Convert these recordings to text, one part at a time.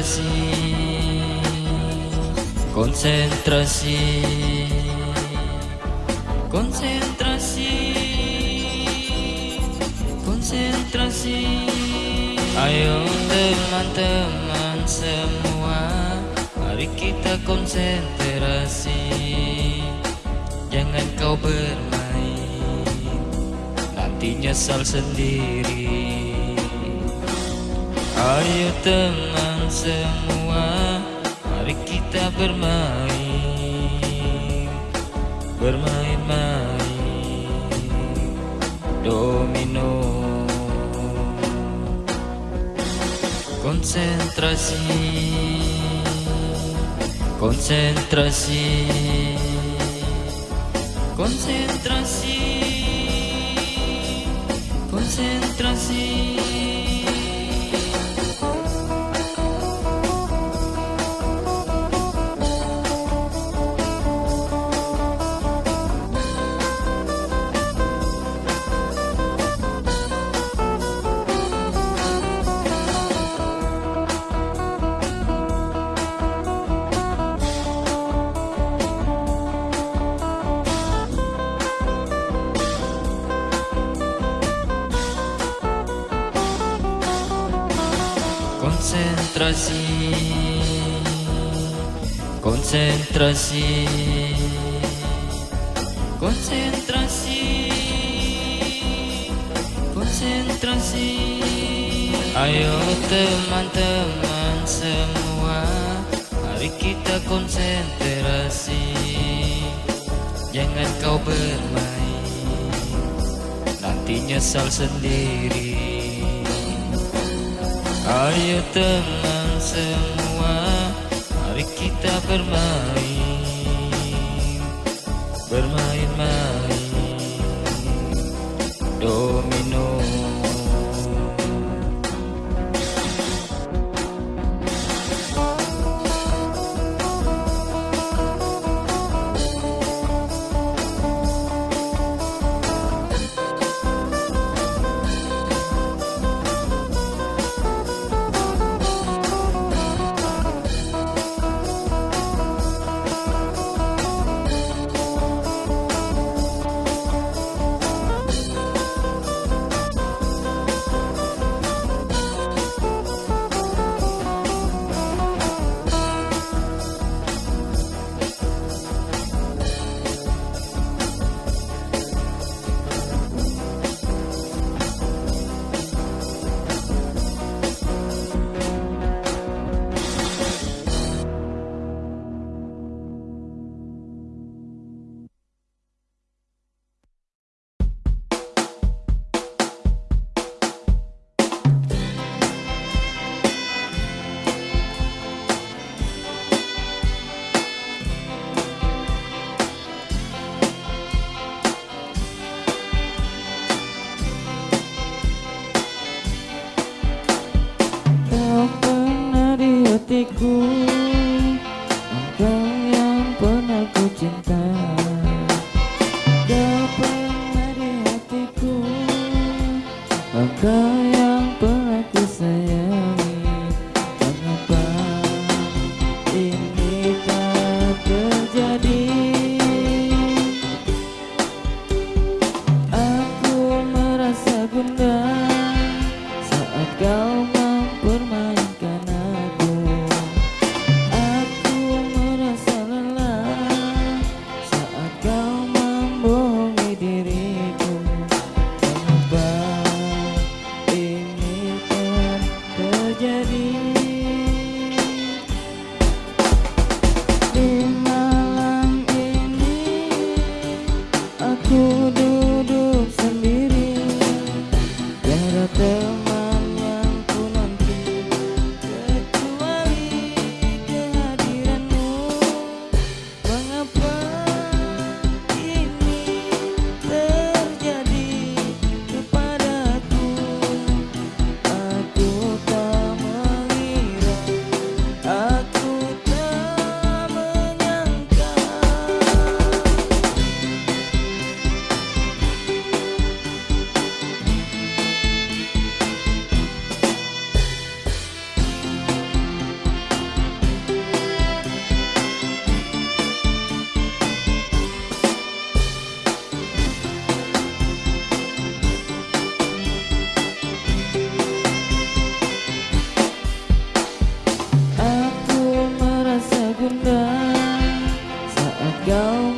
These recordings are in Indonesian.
Konsentrasi. Konsentrasi. Konsentrasi. Konsentrasi. Ayo teman-teman semua mari kita konsentrasi. Jangan kau bermain nanti nyesal sendiri Ayo teman semua Mari kita bermain Bermain-main Domino. Konsentrasi Konsentrasi Konsentrasi Konsentrasi konsentrasi. Konsentrasi. Konsentrasi. Konsentrasi. Ayo teman-teman semua mari kita konsentrasi. Jangan kau bermain nanti nyesal sendiri. Ayo teman semua Mari kita bermain. Bermain-main. Domino go. gone.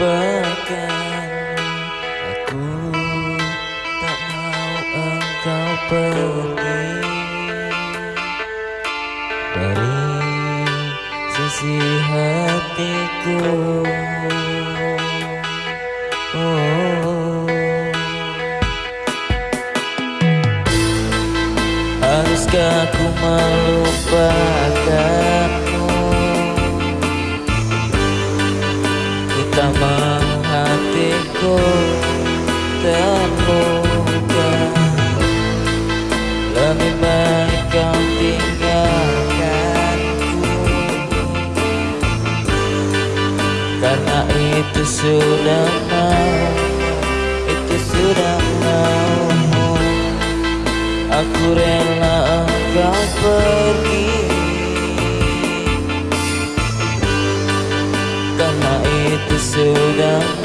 lupakan. Aku tak mau engkau pergi. Dari sisi hatiku. Oh. Haruskah aku melupakan sudah mau Itu sudah mau Aku rela engkau pergi. Karena itu sudah